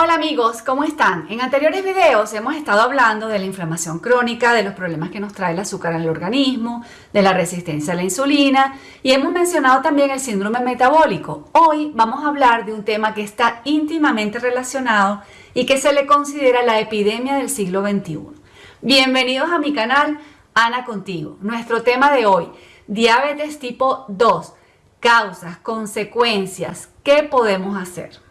Hola amigos, ¿cómo están? En anteriores videos hemos estado hablando de la inflamación crónica, de los problemas que nos trae el azúcar el organismo, de la resistencia a la insulina y hemos mencionado también el síndrome metabólico. Hoy vamos a hablar de un tema que está íntimamente relacionado y que se le considera la epidemia del siglo XXI. Bienvenidos a mi canal, Ana Contigo. Nuestro tema de hoy, diabetes tipo 2, causas, consecuencias, ¿qué podemos hacer?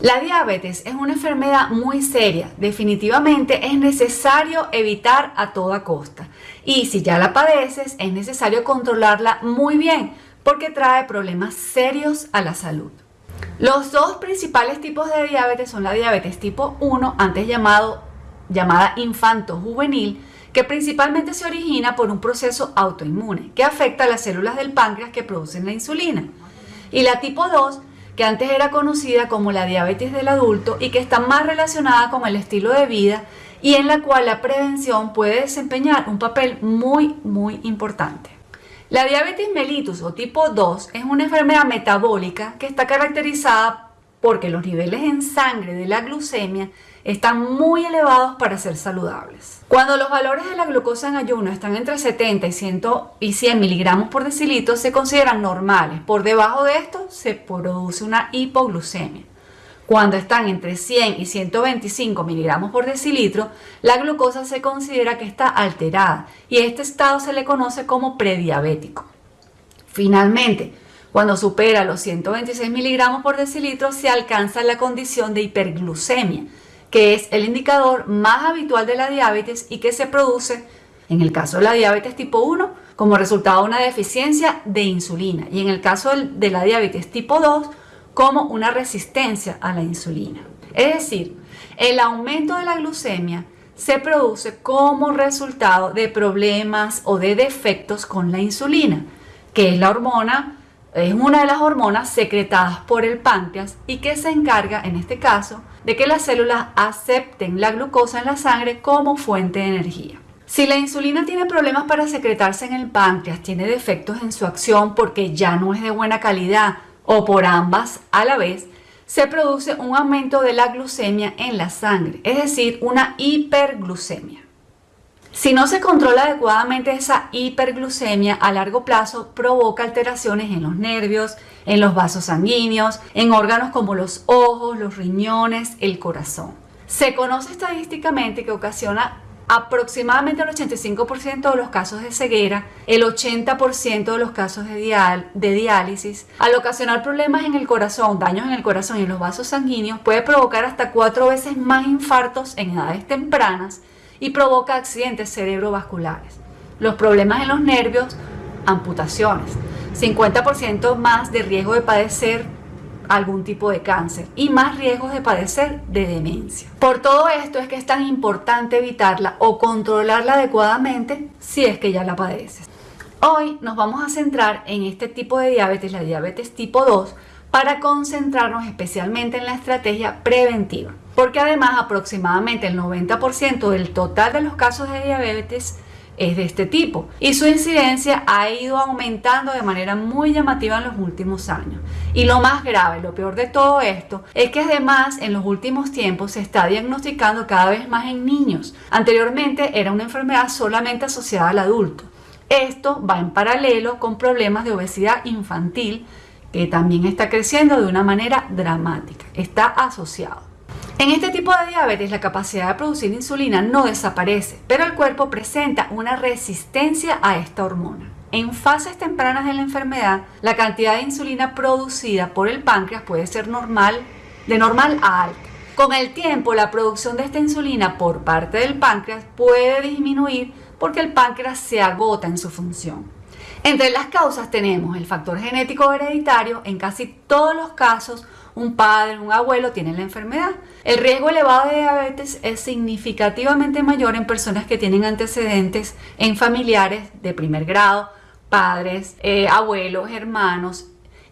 La diabetes es una enfermedad muy seria. Definitivamente es necesario evitar a toda costa. Y si ya la padeces, es necesario controlarla muy bien porque trae problemas serios a la salud. Los dos principales tipos de diabetes son la diabetes tipo 1, antes llamado, llamada infanto-juvenil, que principalmente se origina por un proceso autoinmune que afecta a las células del páncreas que producen la insulina. Y la tipo 2, que antes era conocida como la diabetes del adulto y que está más relacionada con el estilo de vida y en la cual la prevención puede desempeñar un papel muy muy importante. La diabetes mellitus o tipo 2 es una enfermedad metabólica que está caracterizada porque los niveles en sangre de la glucemia están muy elevados para ser saludables. Cuando los valores de la glucosa en ayuno están entre 70 y 100, y 100 miligramos por decilitro se consideran normales. Por debajo de esto se produce una hipoglucemia. Cuando están entre 100 y 125 miligramos por decilitro, la glucosa se considera que está alterada y este estado se le conoce como prediabético. Finalmente, cuando supera los 126 miligramos por decilitro se alcanza la condición de hiperglucemia, que es el indicador más habitual de la diabetes y que se produce, en el caso de la diabetes tipo 1, como resultado de una deficiencia de insulina y en el caso de la diabetes tipo 2, como una resistencia a la insulina. Es decir, el aumento de la glucemia se produce como resultado de problemas o de defectos con la insulina, que es la hormona es una de las hormonas secretadas por el páncreas y que se encarga, en este caso, de que las células acepten la glucosa en la sangre como fuente de energía. Si la insulina tiene problemas para secretarse en el páncreas, tiene defectos en su acción porque ya no es de buena calidad o por ambas a la vez, se produce un aumento de la glucemia en la sangre, es decir, una hiperglucemia. Si no se controla adecuadamente esa hiperglucemia a largo plazo provoca alteraciones en los nervios, en los vasos sanguíneos, en órganos como los ojos, los riñones, el corazón. Se conoce estadísticamente que ocasiona aproximadamente el 85% de los casos de ceguera, el 80% de los casos de, de, diálisis. Al ocasionar problemas en el corazón, daños en el corazón y en los vasos sanguíneos, puede provocar hasta cuatro veces más infartos en edades tempranas y provoca accidentes cerebrovasculares. Los problemas en los nervios, amputaciones, 50% más de riesgo de padecer algún tipo de cáncer y más riesgos de padecer de demencia. Por todo esto es que es tan importante evitarla o controlarla adecuadamente si es que ya la padeces. Hoy nos vamos a centrar en este tipo de diabetes, la diabetes tipo 2, para concentrarnos especialmente en la estrategia preventiva porque además aproximadamente el 90% del total de los casos de diabetes es de este tipo y su incidencia ha ido aumentando de manera muy llamativa en los últimos años. Y lo más grave, lo peor de todo esto, es que además en los últimos tiempos se está diagnosticando cada vez más en niños. Anteriormente era una enfermedad solamente asociada al adulto. Esto va en paralelo con problemas de obesidad infantil que también está creciendo de una manera dramática. Está asociado. En este tipo de diabetes la capacidad de producir insulina no desaparece, pero el cuerpo presenta una resistencia a esta hormona. En fases tempranas de la enfermedad, la cantidad de insulina producida por el páncreas puede ser normal, de normal a alta. Con el tiempo, la producción de esta insulina por parte del páncreas puede disminuir porque el páncreas se agota en su función. Entre las causas tenemos el factor genético hereditario, en casi todos los casos un padre, un abuelo tienen la enfermedad. El riesgo elevado de diabetes es significativamente mayor en personas que tienen antecedentes en familiares de primer grado, padres, eh, abuelos, hermanos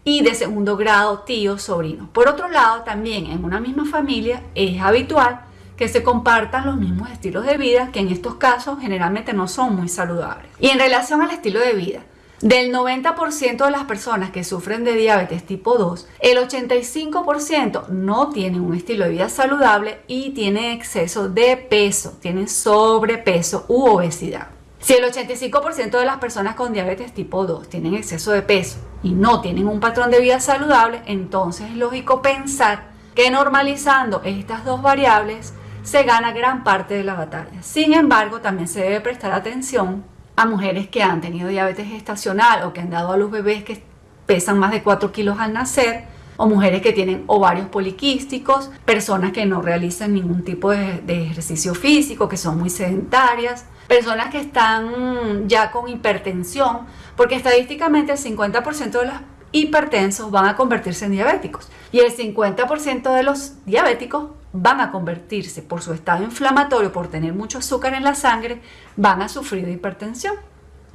y de segundo grado, tíos, sobrinos. Por otro lado, también en una misma familia es habitual que se compartan los mismos estilos de vida que en estos casos generalmente no son muy saludables. Y en relación al estilo de vida, Del 90% de las personas que sufren de diabetes tipo 2, el 85% no tienen un estilo de vida saludable y tienen exceso de peso, tienen sobrepeso u obesidad. Si el 85% de las personas con diabetes tipo 2 tienen exceso de peso y no tienen un patrón de vida saludable, entonces es lógico pensar que normalizando estas dos variables se gana gran parte de la batalla. Sin embargo, también se debe prestar atención a mujeres que han tenido diabetes gestacional o que han dado a los bebés que pesan más de 4 kilos al nacer, o mujeres que tienen ovarios poliquísticos, personas que no realizan ningún tipo de, ejercicio físico, que son muy sedentarias, personas que están ya con hipertensión, porque estadísticamente el 50% de los hipertensos van a convertirse en diabéticos y el 50% de los diabéticos van a convertirse por su estado inflamatorio, por tener mucho azúcar en la sangre, van a sufrir de hipertensión.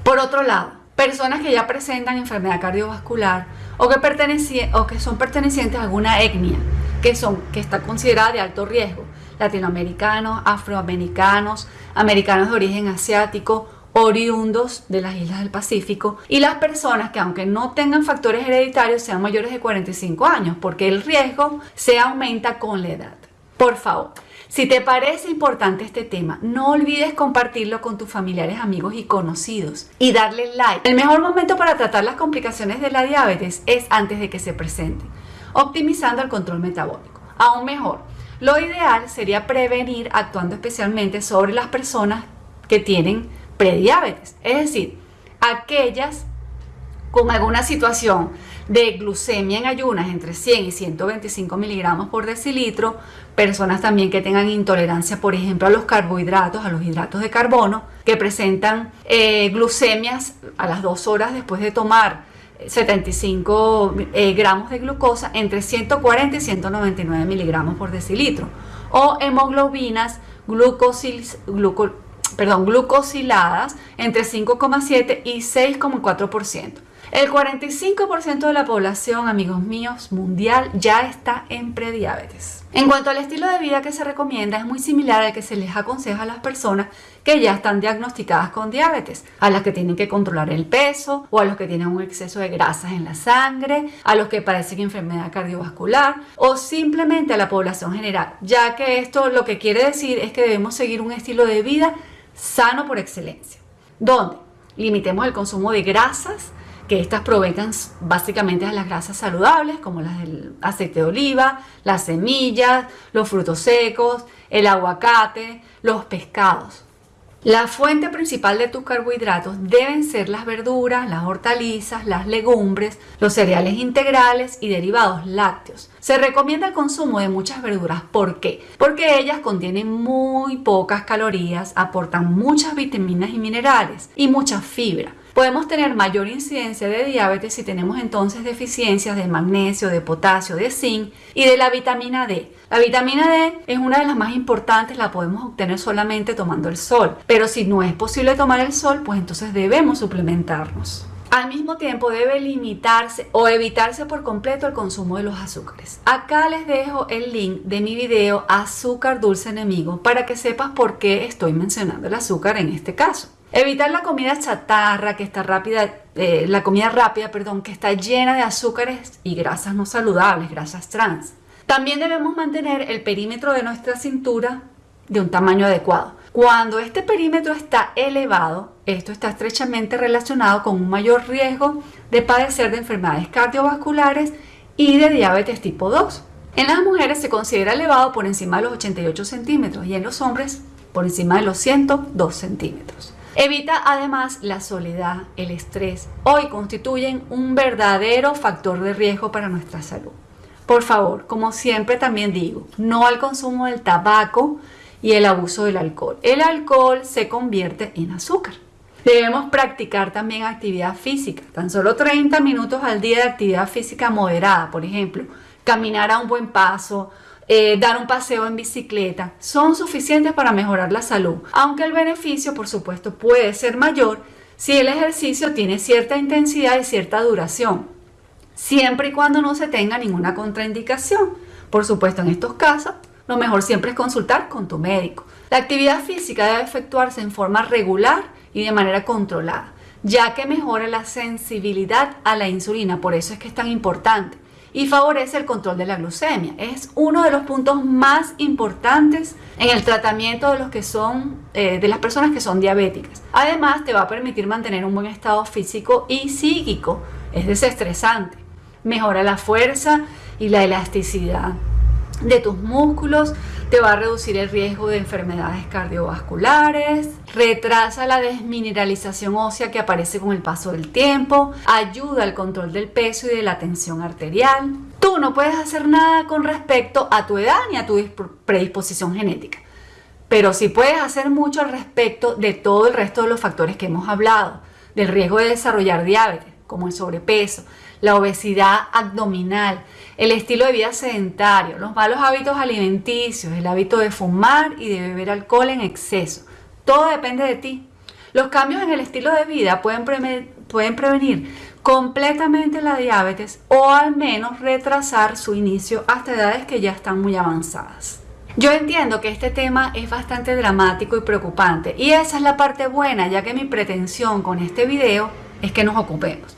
Por otro lado, personas que ya presentan enfermedad cardiovascular o que, o que son pertenecientes a alguna etnia que, son, que está considerada de alto riesgo, latinoamericanos, afroamericanos, americanos de origen asiático, oriundos de las islas del Pacífico y las personas que aunque no tengan factores hereditarios sean mayores de 45 años porque el riesgo se aumenta con la edad. Por favor, si te parece importante este tema, no olvides compartirlo con tus familiares, amigos y conocidos y darle like. El mejor momento para tratar las complicaciones de la diabetes es antes de que se presenten, optimizando el control metabólico. Aún mejor, lo ideal sería prevenir actuando especialmente sobre las personas que tienen prediabetes, es decir, aquellas con alguna situación de glucemia en ayunas entre 100 y 125 miligramos por decilitro, personas también que tengan intolerancia, por ejemplo, a los carbohidratos, a los hidratos de carbono, que presentan eh, glucemias a las dos horas después de tomar 75 eh, gramos de glucosa entre 140 y 199 miligramos por decilitro, o hemoglobinas glucosiladas entre 5,7 y 6,4%. El 45% de la población, amigos míos, mundial ya está en prediabetes. En cuanto al estilo de vida que se recomienda, es muy similar al que se les aconseja a las personas que ya están diagnosticadas con diabetes, a las que tienen que controlar el peso o a los que tienen un exceso de grasas en la sangre, a los que padecen enfermedad cardiovascular o simplemente a la población general, ya que esto lo que quiere decir es que debemos seguir un estilo de vida sano por excelencia, donde limitemos el consumo de grasas, estas provengan básicamente de las grasas saludables, como las del aceite de oliva, las semillas, los frutos secos, el aguacate, los pescados. La fuente principal de tus carbohidratos deben ser las verduras, las hortalizas, las legumbres, los cereales integrales y derivados lácteos. Se recomienda el consumo de muchas verduras. ¿Por qué? Porque ellas contienen muy pocas calorías, aportan muchas vitaminas y minerales y mucha fibra. Podemos tener mayor incidencia de diabetes si tenemos entonces deficiencias de magnesio, de potasio, de zinc y de la vitamina D. La vitamina D es una de las más importantes, la podemos obtener solamente tomando el sol, pero si no es posible tomar el sol, pues entonces debemos suplementarnos. Al mismo tiempo debe limitarse o evitarse por completo el consumo de los azúcares. Acá les dejo el link de mi video Azúcar Dulce Enemigo para que sepas por qué estoy mencionando el azúcar en este caso. Evitar la comida chatarra, que está rápida, eh, la comida rápida, perdón, que está llena de azúcares y grasas no saludables, grasas trans. También debemos mantener el perímetro de nuestra cintura de un tamaño adecuado. Cuando este perímetro está elevado, esto está estrechamente relacionado con un mayor riesgo de padecer de enfermedades cardiovasculares y de diabetes tipo 2. En las mujeres se considera elevado por encima de los 88 centímetros y en los hombres por encima de los 102 centímetros. Evita además la soledad, el estrés. Hoy constituyen un verdadero factor de riesgo para nuestra salud. Por favor, como siempre también digo, no al consumo del tabaco y el abuso del alcohol. El alcohol se convierte en azúcar. Debemos practicar también actividad física, tan solo 30 minutos al día de actividad física moderada, por ejemplo, caminar a un buen paso, eh, dar un paseo en bicicleta, son suficientes para mejorar la salud, aunque el beneficio, por supuesto, puede ser mayor si el ejercicio tiene cierta intensidad y cierta duración, siempre y cuando no se tenga ninguna contraindicación. Por supuesto, en estos casos, lo mejor siempre es consultar con tu médico. La actividad física debe efectuarse en forma regular y de manera controlada. ya que mejora la sensibilidad a la insulina, por eso es que es tan importante, y favorece el control de la glucemia. Es uno de los puntos más importantes en el tratamiento de los que son eh, de las personas que son diabéticas. Además, te va a permitir mantener un buen estado físico y psíquico, es desestresante. Mejora la fuerza y la elasticidad de tus músculos, te va a reducir el riesgo de enfermedades cardiovasculares, retrasa la desmineralización ósea que aparece con el paso del tiempo, ayuda al control del peso y de la tensión arterial. Tú no puedes hacer nada con respecto a tu edad ni a tu predisposición genética, pero sí puedes hacer mucho al respecto de todo el resto de los factores que hemos hablado, del riesgo de desarrollar diabetes, como el sobrepeso, la obesidad abdominal, el estilo de vida sedentario, los malos hábitos alimenticios, el hábito de fumar y de beber alcohol en exceso. Todo depende de ti. Los cambios en el estilo de vida pueden, prevenir completamente la diabetes o al menos retrasar su inicio hasta edades que ya están muy avanzadas. Yo entiendo que este tema es bastante dramático y preocupante y esa es la parte buena ya que mi pretensión con este video es que nos ocupemos.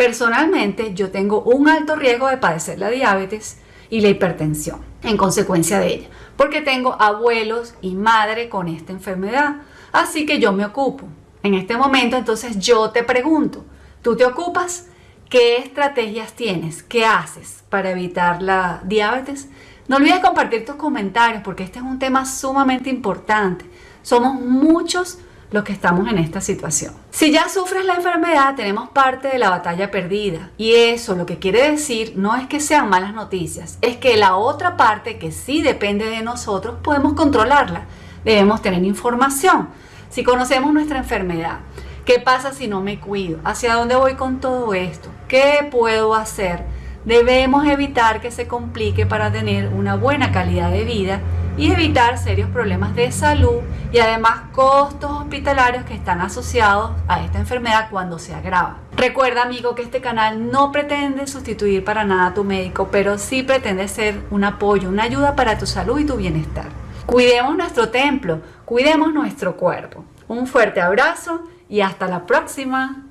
Personalmente, yo tengo un alto riesgo de padecer la diabetes y la hipertensión en consecuencia de ella, porque tengo abuelos y madre con esta enfermedad, así que yo me ocupo. En este momento, entonces yo te pregunto, ¿tú te ocupas? ¿Qué estrategias tienes? ¿Qué haces para evitar la diabetes? No olvides compartir tus comentarios porque este es un tema sumamente importante. Somos muchos los que estamos en esta situación. Si ya sufres la enfermedad, tenemos parte de la batalla perdida. Y eso lo que quiere decir no es que sean malas noticias, es que la otra parte que sí depende de nosotros podemos controlarla. Debemos tener información. Si conocemos nuestra enfermedad, ¿qué pasa si no me cuido? ¿Hacia dónde voy con todo esto? ¿Qué puedo hacer? Debemos evitar que se complique para tener una buena calidad de vida y evitar serios problemas de salud y además costos hospitalarios que están asociados a esta enfermedad cuando se agrava. Recuerda amigo que este canal no pretende sustituir para nada a tu médico, pero sí pretende ser un apoyo, una ayuda para tu salud y tu bienestar. Cuidemos nuestro templo, cuidemos nuestro cuerpo. Un fuerte abrazo y hasta la próxima.